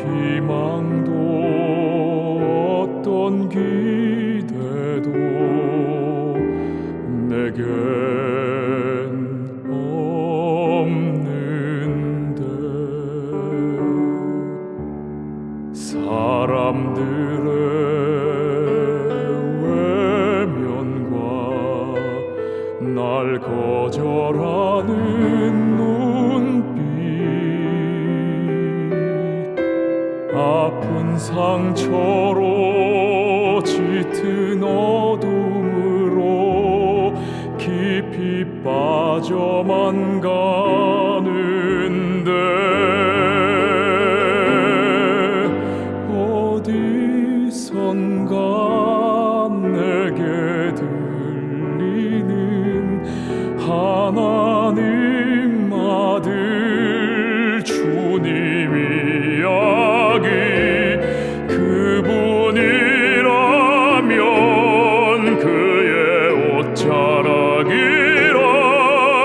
희망도 어떤 기대도 내겐 없는데. 사람들의 외면과 날 거절하는 아픈 상처로 짙은 어둠으로 깊이 빠져만 가는데 어디선가 내게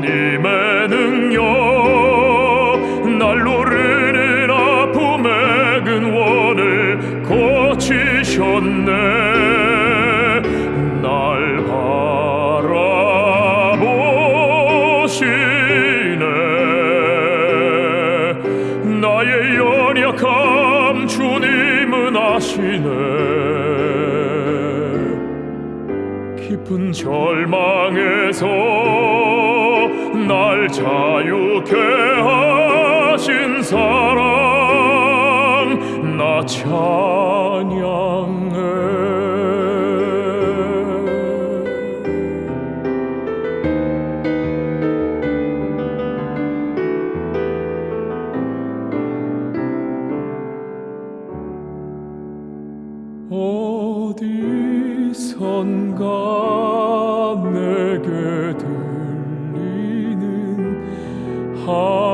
주님의 능력 날 노르는 아픔의 근원을 고치셨네. 날 바라보시네. 나의 연약함 주님은 아시네. 깊은 절망에서 날 자유케 하신 사랑 나 찬양해. 어디선가 내게 하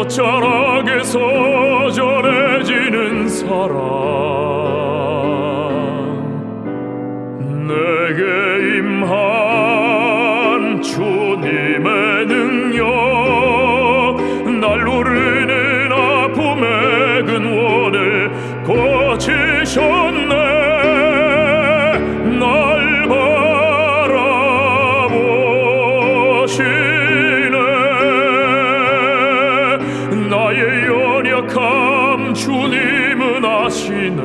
옷자락에서 전해지는 사랑. 내게 임한 주님의 능 나의 연약함 주님은 아시네.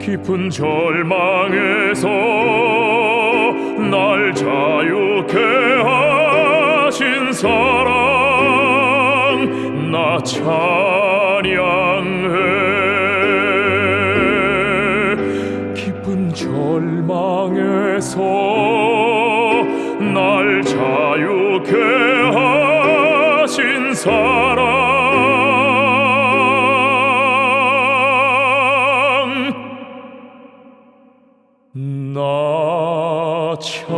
깊은 절망에서 날 자유케 하신 사랑 사랑. 나 찬양.